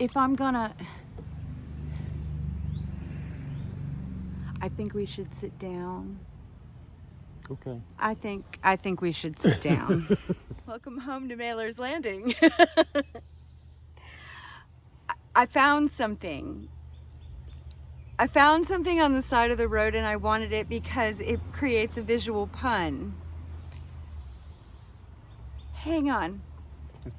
if I'm gonna, I think we should sit down. Okay. I think I think we should sit down. Welcome home to Mailer's Landing. I- I found something. I found something on the side of the road and I wanted it because it creates a visual pun. Hang on.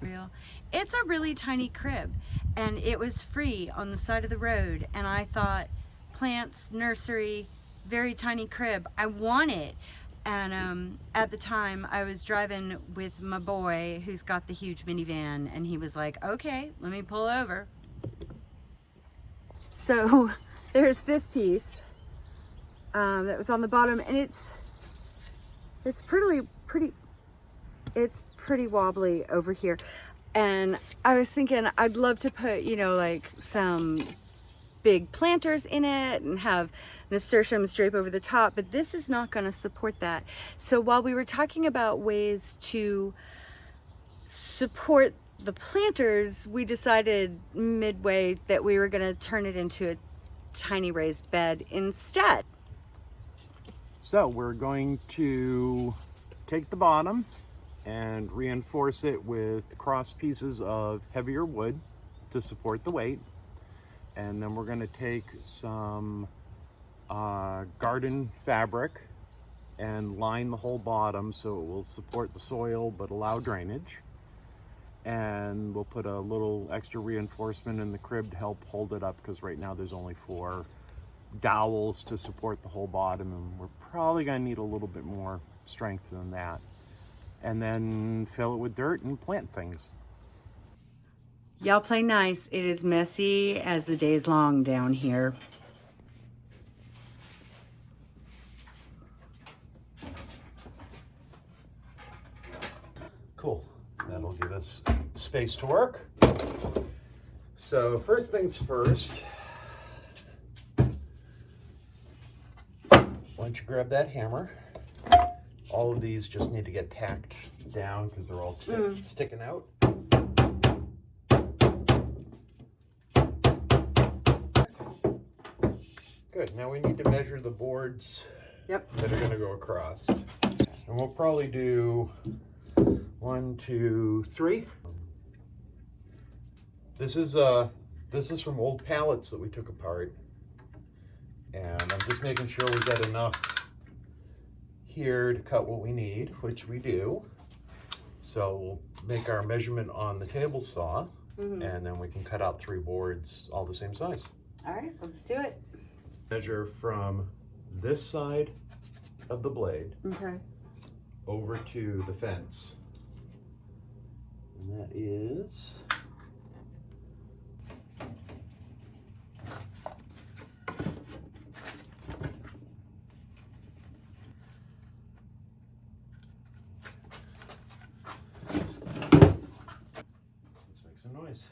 Real. It's a really tiny crib and it was free on the side of the road and I thought plants, nursery, very tiny crib. I want it. And um, at the time I was driving with my boy who's got the huge minivan and he was like, okay, let me pull over. So there's this piece um, that was on the bottom and it's, it's pretty, pretty, it's pretty wobbly over here. And I was thinking I'd love to put, you know, like some big planters in it and have nasturtiums drape over the top, but this is not going to support that. So while we were talking about ways to support the planters, we decided midway that we were going to turn it into a tiny raised bed instead. So we're going to take the bottom and reinforce it with cross pieces of heavier wood to support the weight. And then we're going to take some uh, garden fabric and line the whole bottom so it will support the soil but allow drainage. And we'll put a little extra reinforcement in the crib to help hold it up because right now there's only four dowels to support the whole bottom and we're probably going to need a little bit more strength than that and then fill it with dirt and plant things. Y'all play nice. It is messy as the day's long down here. Cool. That'll give us space to work. So first things first, why don't you grab that hammer? All of these just need to get tacked down because they're all sti sticking out. Good, now we need to measure the boards Yep. that are gonna go across. And we'll probably do one, two, three. This is uh this is from old pallets that we took apart. And I'm just making sure we get enough here to cut what we need, which we do. So we'll make our measurement on the table saw mm-hmm. and then we can cut out three boards all the same size. All right, let's do it. Measure from this side of the blade Okay. over to the fence. And that is Let's make some noise.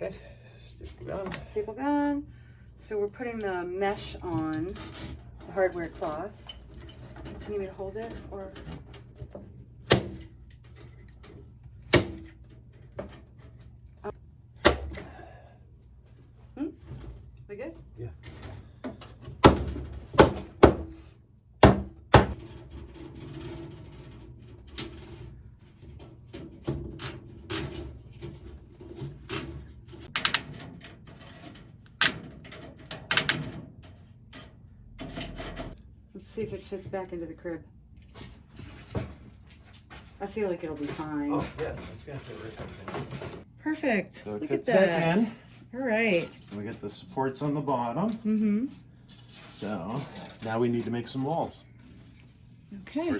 Okay, stick gun. Staple gun. So we're putting the mesh on the hardware cloth. Do you need me to hold it or? Hmm? We good? Yeah. Let's see if it fits back into the crib. I feel like it'll be fine. Oh, yeah, it's gonna fit right back in. Perfect. So it Look fits at back that. in. All right. We get the supports on the bottom. Mm-hmm. So now we need to make some walls. Okay.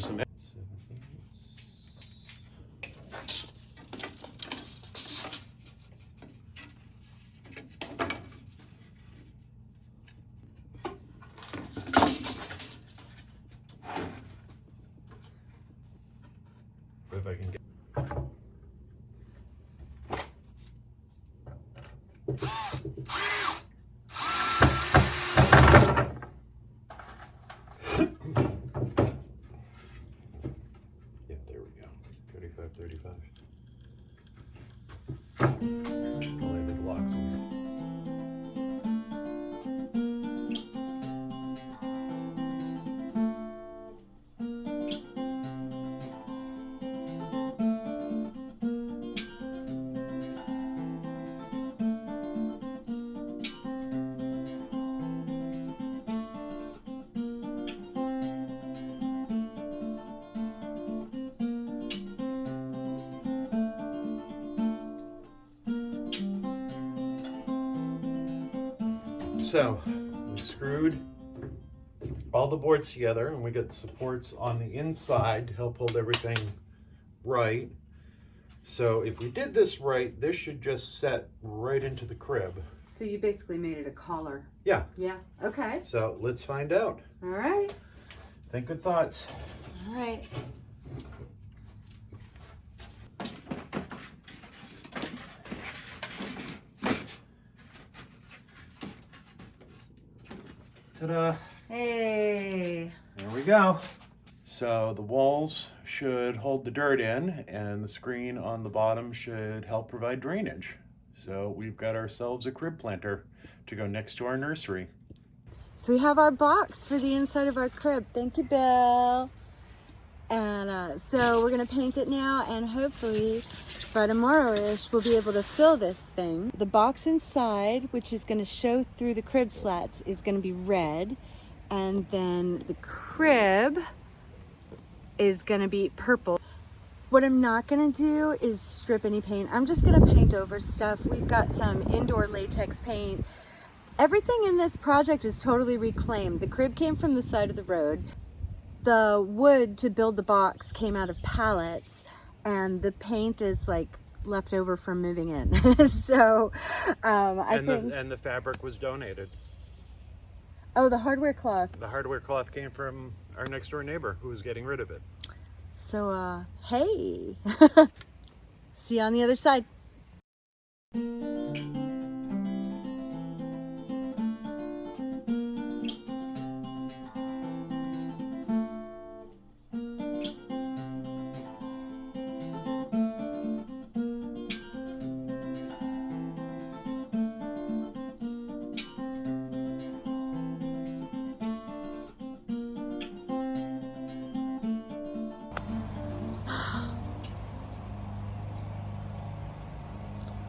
So we screwed all the boards together and we got supports on the inside to help hold everything right. So if we did this right, this should just set right into the crib. So you basically made it a collar. Yeah, Yeah. Okay. so let's find out. All right. Think good thoughts. All right. Ta-da. Hey. There we go. So the walls should hold the dirt in and the screen on the bottom should help provide drainage. So we've got ourselves a crib planter to go next to our nursery. So we have our box for the inside of our crib. Thank you, Bill. And uh, so we're gonna paint it now and hopefully by tomorrow-ish we'll be able to fill this thing. The box inside, which is gonna show through the crib slats, is gonna be red. And then the crib is gonna be purple. What I'm not gonna do is strip any paint. I'm just gonna paint over stuff. We've got some indoor latex paint. Everything in this project is totally reclaimed. The crib came from the side of the road. The wood to build the box came out of pallets and the paint is like left over from moving in. so um, I and, think, the, and the fabric was donated. oh, the hardware cloth. The hardware cloth came from our next door neighbor who was getting rid of it. So, uh, hey, see you on the other side.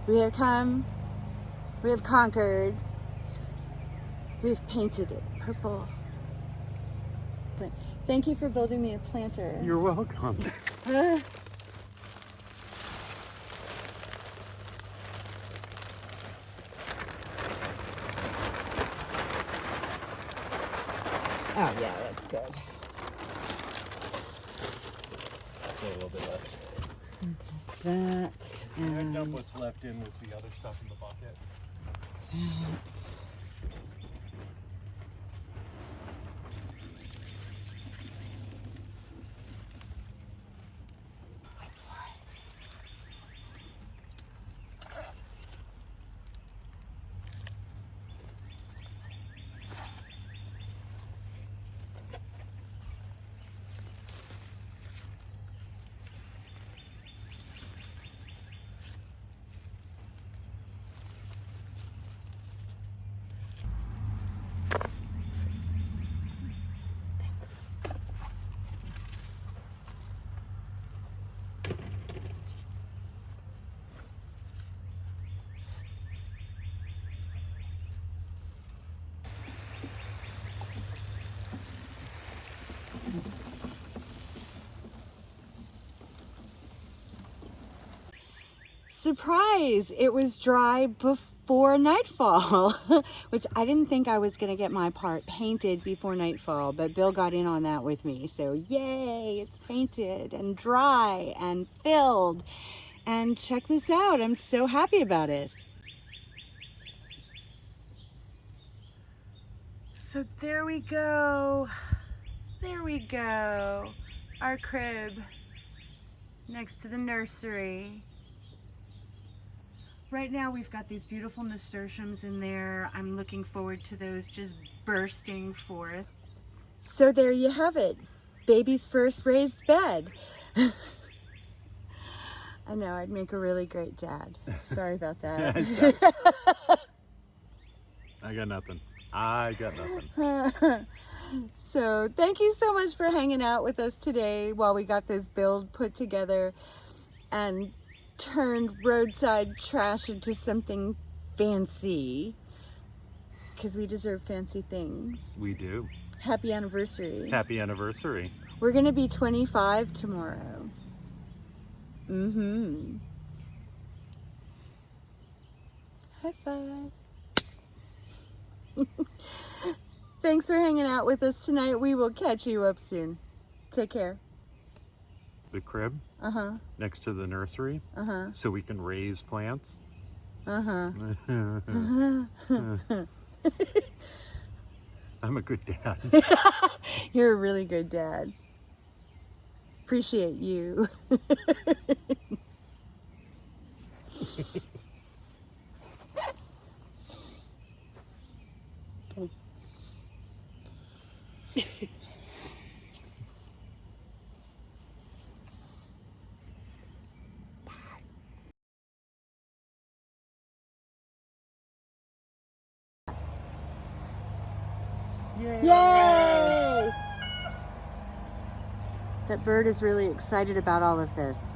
We have come, we have conquered, we've painted it purple. Thank you for building me a planter. You're welcome. Uh, oh yeah, that's good. a little bit left. That's I and dump what's left in with the other stuff in the bucket. that. Surprise! It was dry before nightfall, which I didn't think I was going to get my part painted before nightfall, but Bill got in on that with me. So, yay! It's painted and dry and filled. And check this out, I'm so happy about it. So, there we go. There we go. Our crib next to the nursery. Right now we've got these beautiful nasturtiums in there. I'm looking forward to those just bursting forth. So there you have it. Baby's first raised bed. I know, I'd make a really great dad. Sorry about that. I got nothing. I got nothing. so thank you so much for hanging out with us today while we got this build put together and turned roadside trash into something fancy because we deserve fancy things. We do. Happy anniversary. Happy anniversary. We're gonna be 25 tomorrow. Mm-hmm. High five. Thanks for hanging out with us tonight. We will catch you up soon. Take care. The crib Uh-huh. next to the nursery Uh-huh. so we can raise plants. Uh-huh. I'm a good dad. You're a really good dad. Appreciate you. Yay! That bird is really excited about all of this.